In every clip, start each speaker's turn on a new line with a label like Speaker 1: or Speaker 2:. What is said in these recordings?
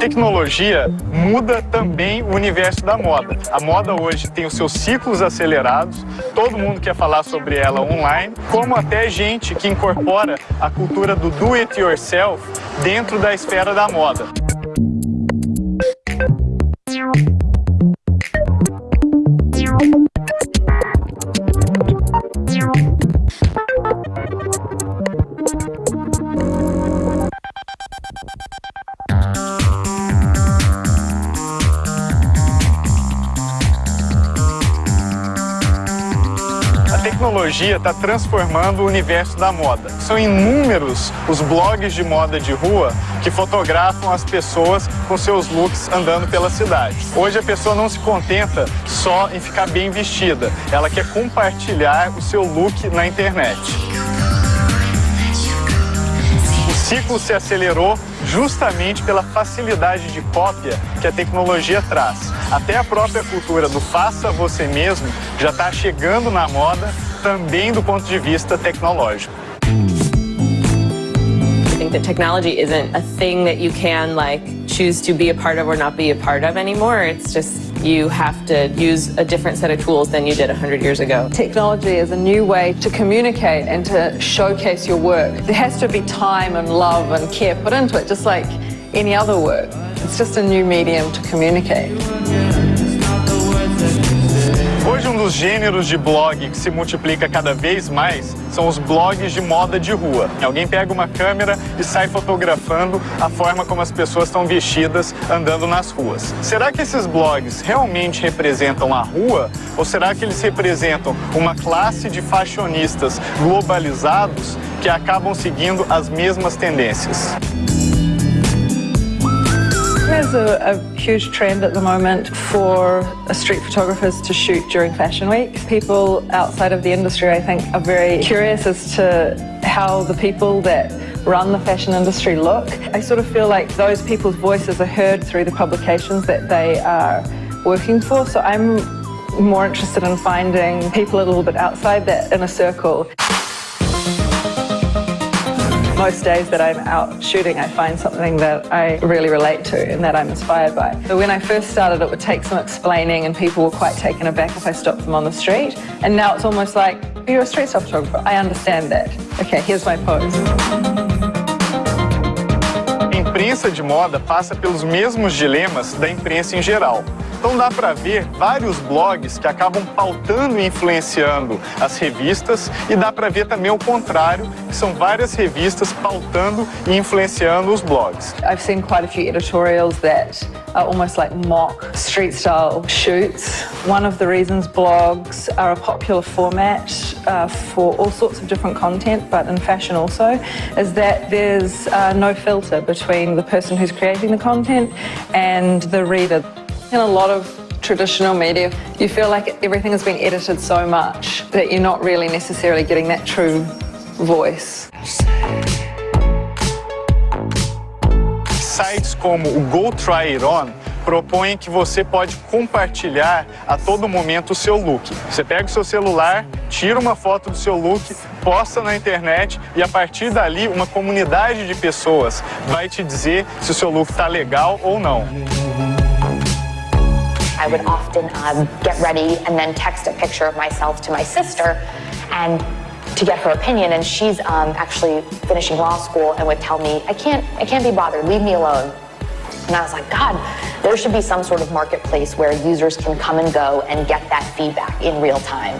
Speaker 1: Tecnologia muda também o universo da moda. A moda hoje tem os seus ciclos acelerados, todo mundo quer falar sobre ela online, como até gente que incorpora a cultura do do it yourself dentro da esfera da moda. Tecnologia está transformando o universo da moda. São inúmeros os blogs de moda de rua que fotografam as pessoas com seus looks andando pela cidade. Hoje a pessoa não se contenta só em ficar bem vestida, ela quer compartilhar o seu look na internet. O ciclo se acelerou justamente pela facilidade de cópia que a tecnologia traz. Até a própria cultura do faça você mesmo já está chegando na moda também do ponto de vista tecnológico.
Speaker 2: I think that technology isn't a thing that you can like choose to be a part of or not be a part of anymore. It's just you have to use a different set of tools than you did 100 years ago.
Speaker 3: Technology is a new way to communicate and to showcase your work. There has to be time and love and care put into it, just like any other work. It's just a new medium to communicate.
Speaker 1: Dos gêneros de blog que se multiplica cada vez mais são os blogs de moda de rua. Alguém pega uma câmera e sai fotografando a forma como as pessoas estão vestidas andando nas ruas. Será que esses blogs realmente representam a rua ou será que eles representam uma classe de fashionistas globalizados que acabam seguindo as mesmas tendências?
Speaker 3: There's a, a, huge trend at the moment for uh, street photographers to shoot during Fashion Week. People outside of the industry, I think, are very curious as to how the people that run the fashion industry look. I sort of feel like those people's voices are heard through the publications that they are working for. So I'm more interested in finding people a little bit outside that inner circle. Most days that I'm out shooting, I find something that I really relate to and that I'm inspired by. So when I first started, it would take some explaining and people were quite taken aback if I stopped them on the street. And now it's almost like, you're a street photographer. I understand that. Okay, here's my pose.
Speaker 1: A imprensa de moda passa pelos mesmos dilemas da imprensa em geral. Então dá para ver vários blogs que acabam pautando e influenciando as revistas e dá para ver também o contrário, que são várias revistas pautando e influenciando os blogs.
Speaker 3: I've seen quite a few editorials that are almost like mock street style shoots. One of the reasons blogs are a popular format uh, for all sorts of different content, but in fashion also, is that there's uh, no filter between the person who's creating the content and the reader. In a lot of traditional media, you feel like everything has been edited so much that you're not really necessarily getting that true voice.
Speaker 1: Sites como o Go Try It On propõem que você pode compartilhar a todo momento o seu look. Você pega o seu celular, tira uma foto do seu look, posta na internet e a partir dali uma comunidade de pessoas vai te dizer se o seu look está legal ou não.
Speaker 4: I would often um, get ready and then text a picture of myself to my sister and to get her opinion and she's um, actually finishing law school and would tell me, I can't, I can't be bothered, leave me alone. And I was like, God, there should be some sort of marketplace where users can come and go and get that feedback in real time.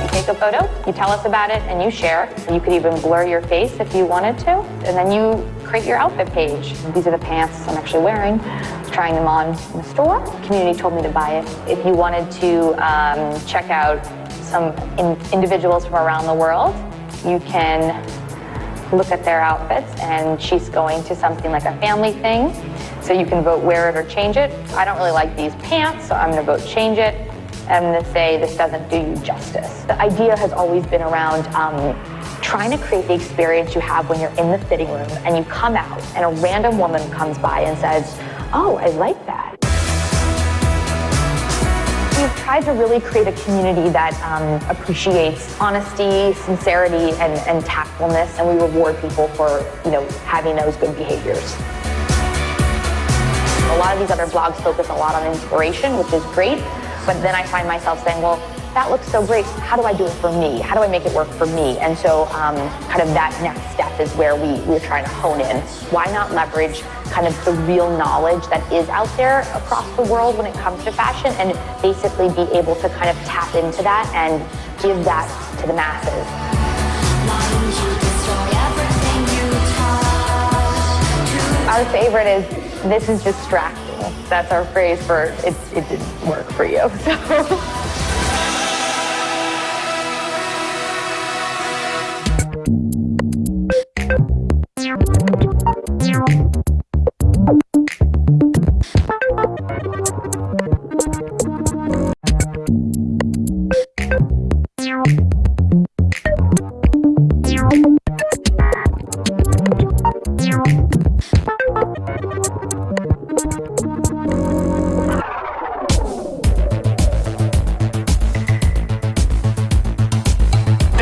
Speaker 4: You take a photo, you tell us about it, and you share. You could even blur your face if you wanted to, and then you create your outfit page. These are the pants I'm actually wearing trying them on in the store. The community told me to buy it. If you wanted to um, check out some in individuals from around the world, you can look at their outfits and she's going to something like a family thing. So you can vote wear it or change it. I don't really like these pants, so I'm gonna vote change it. I'm gonna say this doesn't do you justice. The idea has always been around um, trying to create the experience you have when you're in the fitting room and you come out and a random woman comes by and says, oh, I like that. We've tried to really create a community that um, appreciates honesty, sincerity, and, and tactfulness, and we reward people for, you know, having those good behaviors. A lot of these other blogs focus a lot on inspiration, which is great, but then I find myself saying, well, that looks so great. How do I do it for me? How do I make it work for me? And so um, kind of that next step is where we, we're trying to hone in. Why not leverage kind of the real knowledge that is out there across the world when it comes to fashion and basically be able to kind of tap into that and give that to the masses. Our favorite is, this is distracting. That's our phrase for, it, it didn't work for you. So.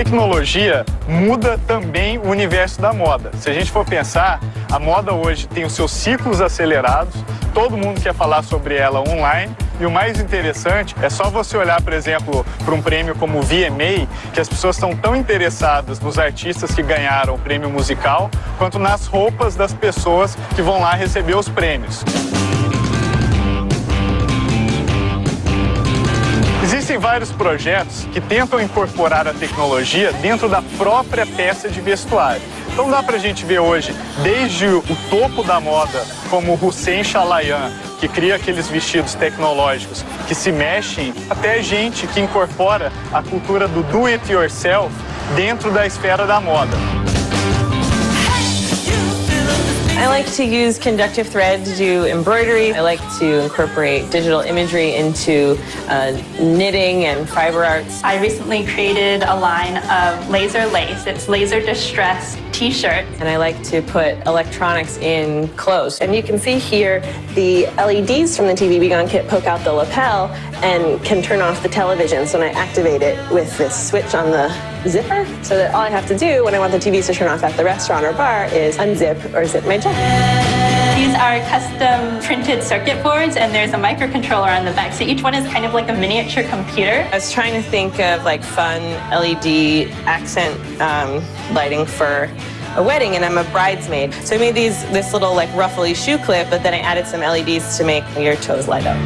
Speaker 1: Tecnologia muda também o universo da moda. Se a gente for pensar, a moda hoje tem os seus ciclos acelerados, todo mundo quer falar sobre ela online, e o mais interessante é só você olhar, por exemplo, para um prêmio como o VMA, que as pessoas estão tão interessadas nos artistas que ganharam o prêmio musical, quanto nas roupas das pessoas que vão lá receber os prêmios. Vários projetos que tentam incorporar a tecnologia dentro da própria peça de vestuário. Então dá pra gente ver hoje, desde o topo da moda, como Hussein Chalayan, que cria aqueles vestidos tecnológicos que se mexem, até gente que incorpora a cultura do do it yourself dentro da esfera da moda.
Speaker 2: I like to use conductive thread to do embroidery. I like to incorporate digital imagery into uh, knitting and fiber arts.
Speaker 5: I recently created a line of laser lace. It's laser distress t-shirt.
Speaker 2: And I like to put electronics in clothes. And you can see here the LEDs from the TV-B-Gone kit poke out the lapel and can turn off the television. So when I activate it with this switch on the zipper, so that all I have to do when I want the TVs to turn off at the restaurant or bar is unzip or zip my jacket.
Speaker 5: These are custom printed circuit boards and there's a microcontroller on the back. So each one is kind of like a miniature computer.
Speaker 2: I was trying to think of like fun LED accent um, lighting for a wedding and I'm a bridesmaid. So I made these this little like ruffly shoe clip, but then I added some LEDs to make your toes light up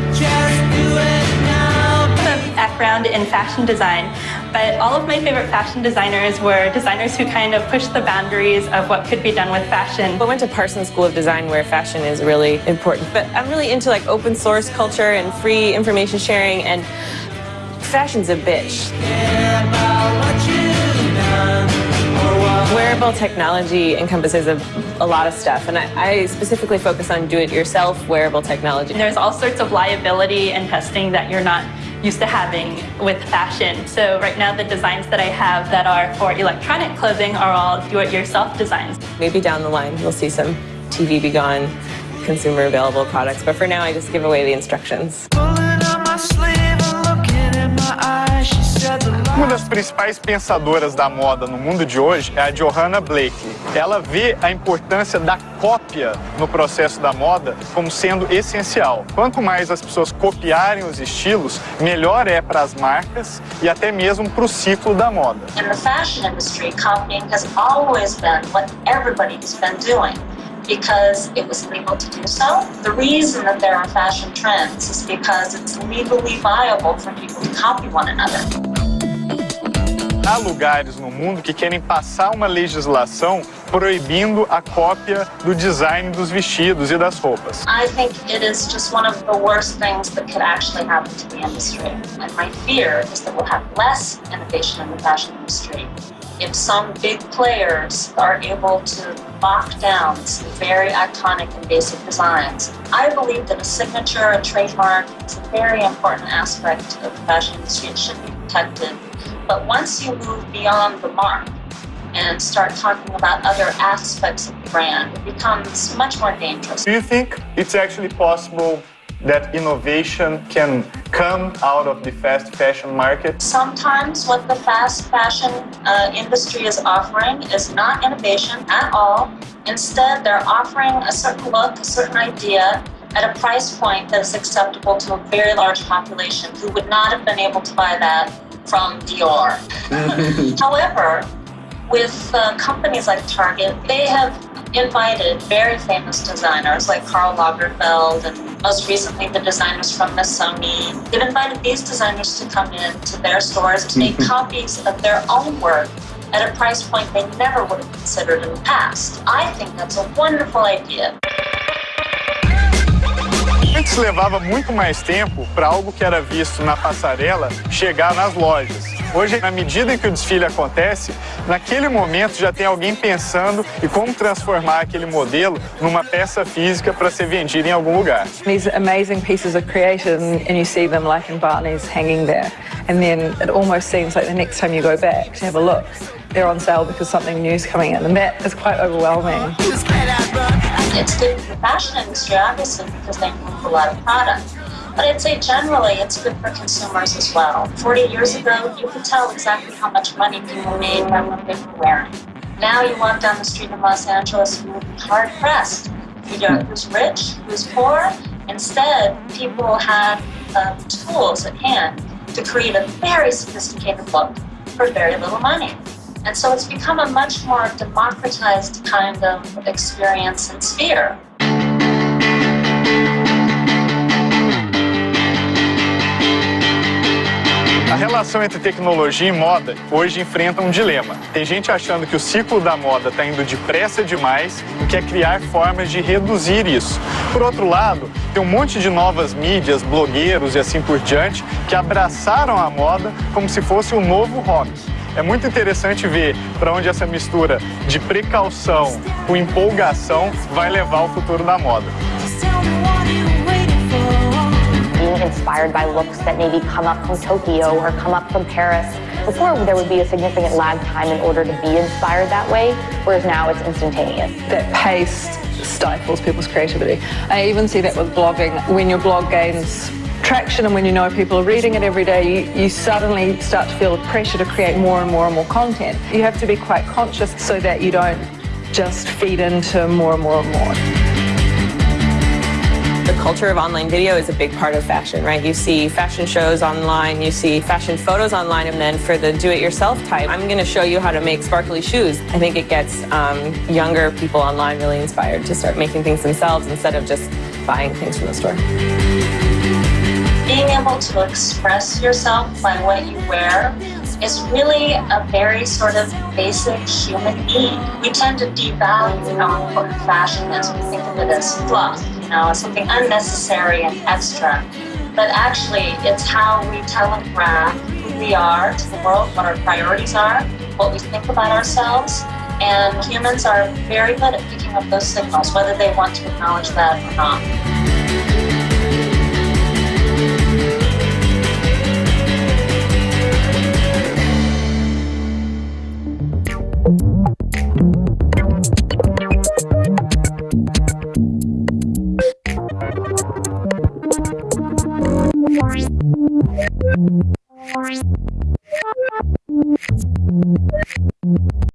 Speaker 5: background in fashion design, but all of my favorite fashion designers were designers who kind of pushed the boundaries of what could be done with fashion.
Speaker 2: I went to Parsons School of Design where fashion is really important, but I'm really into like open source culture and free information sharing and fashion's a bitch. Wearable technology encompasses a, a lot of stuff, and I, I specifically focus on do-it-yourself wearable technology.
Speaker 5: There's all sorts of liability and testing that you're not used to having with fashion. So right now the designs that I have that are for electronic clothing are all do-it-yourself designs.
Speaker 2: Maybe down the line you'll see some TV-B-Gone consumer available products, but for now I just give away the instructions.
Speaker 1: Uma das principais pensadoras da moda no mundo de hoje é a Johanna Blakely. Ela vê a importância da cópia no processo da moda como sendo essencial. Quanto mais as pessoas copiarem os estilos, melhor é para as marcas e até mesmo para o ciclo da moda.
Speaker 6: In the fashion industry, copying has always been what everybody's been doing. because it was legal to do so. The reason that there are fashion trends is because it's legally viable for people to copy one another.
Speaker 1: Há lugares no mundo que querem passar uma legislação proibindo a cópia do design dos vestidos e das roupas.
Speaker 6: I think it is just one of the worst things that could actually happen to the industry. And my fear is that we'll have less innovation in the fashion industry if some big players are able to lock down some very iconic and basic designs. I believe that a signature, a trademark, is a very important aspect of the fashion industry. It should be protected. But once you move beyond the mark and start talking about other aspects of the brand, it becomes much more dangerous.
Speaker 1: Do you think it's actually possible that innovation can come out of the fast fashion market?
Speaker 6: Sometimes what the fast fashion uh, industry is offering is not innovation at all. Instead, they're offering a certain look, a certain idea at a price point that is acceptable to a very large population who would not have been able to buy that from Dior. However, with uh, companies like Target, they have invited very famous designers like Karl Lagerfeld and most recently the designers from Missoni. They've invited these designers to come in to their stores to make copies of their own work at a price point they never would have considered in the past. I think that's a wonderful idea.
Speaker 1: Antes levava muito mais tempo para algo que era visto na passarela chegar nas lojas. Hoje, na medida em que o desfile acontece, naquele momento já tem alguém pensando em como transformar aquele modelo numa peça física para ser vendida em algum lugar.
Speaker 3: These amazing pieces are created and, you see them like in Barney's hanging there. And then it almost seems like the next time you go back to have a look, they're on sale because something new is coming in. And that is quite overwhelming.
Speaker 6: It's good for the fashion industry, obviously, because they move a lot of product. But I'd say generally it's good for consumers as well. 40 years ago, you could tell exactly how much money people made by what they were wearing. Now you walk down the street in Los Angeles and you're hard pressed. You know who's rich, who's poor. Instead, people have um, tools at hand to create a very sophisticated look for very little money. And so it's become a much more democratized kind of experience and sphere.
Speaker 1: A relação entre tecnologia e moda hoje enfrenta um dilema. Tem gente achando que o ciclo da moda está indo depressa demais e quer criar formas de reduzir isso. Por outro lado, tem um monte de novas mídias, blogueiros e assim por diante que abraçaram a moda como se fosse um novo hobby. É muito interessante ver para onde essa mistura de precaução com empolgação vai levar o futuro da moda.
Speaker 4: being inspired by looks that maybe come up from Tokyo or come up from Paris. Before, there would be a significant lag time in order to be inspired that way, whereas now it's instantaneous.
Speaker 3: That pace stifles people's creativity. I even see that with blogging. When your blog gains traction and when you know people are reading it every day, you, you suddenly start to feel the pressure to create more and more and more content. You have to be quite conscious so that you don't just feed into more and more and more.
Speaker 2: The culture of online video is a big part of fashion, right? You see fashion shows online, you see fashion photos online, and then for the do-it-yourself type, I'm going to show you how to make sparkly shoes. I think it gets um, younger people online really inspired to start making things themselves instead of just buying things from the store.
Speaker 6: Able to express yourself by what you wear is really a very sort of basic human need. We tend to devalue our important fashion as We think of it as fluff, you know, as something unnecessary and extra. But actually, it's how we telegraph who we are to the world, what our priorities are, what we think about ourselves. And humans are very good at picking up those signals, whether they want to acknowledge that or not.